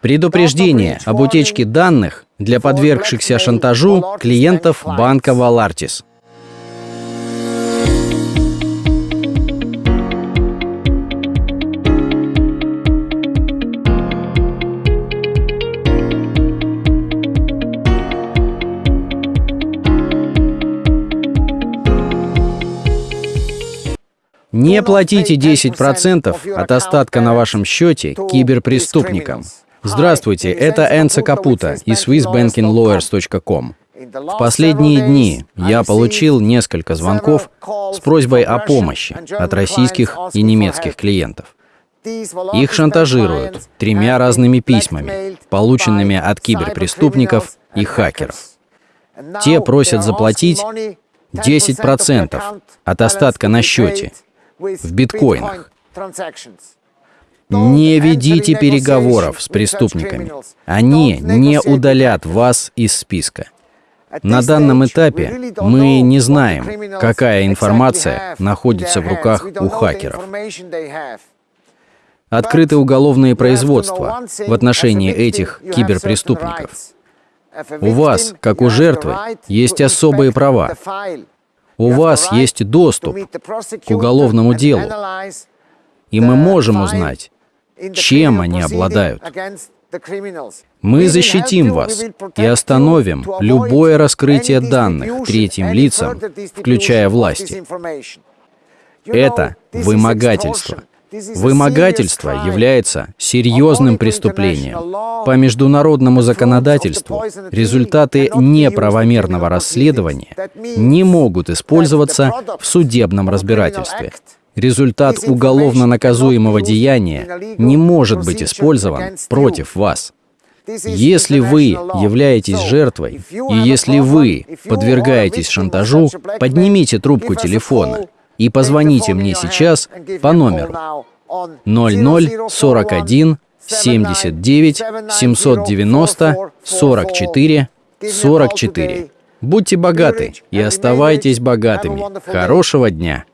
Предупреждение об утечке данных для подвергшихся шантажу клиентов банка Валартис. Не платите 10% от остатка на вашем счете киберпреступникам. Здравствуйте, это Энца Капута из SwissBankingLawyers.com. В последние дни я получил несколько звонков с просьбой о помощи от российских и немецких клиентов. Их шантажируют тремя разными письмами, полученными от киберпреступников и хакеров. Те просят заплатить 10% от остатка на счете в биткоинах. Не ведите переговоров с преступниками. Они не удалят вас из списка. На данном этапе мы не знаем, какая информация находится в руках у хакеров. Открыты уголовные производства в отношении этих киберпреступников. У вас, как у жертвы, есть особые права. У вас есть доступ к уголовному делу, и мы можем узнать, чем они обладают. Мы защитим вас и остановим любое раскрытие данных третьим лицам, включая власти. Это вымогательство. Вымогательство является серьезным преступлением. По международному законодательству результаты неправомерного расследования не могут использоваться в судебном разбирательстве. Результат уголовно наказуемого деяния не может быть использован против вас. Если вы являетесь жертвой, и если вы подвергаетесь шантажу, поднимите трубку телефона – и позвоните мне сейчас по номеру 0041 79 790 44 44. Будьте богаты и оставайтесь богатыми. Хорошего дня!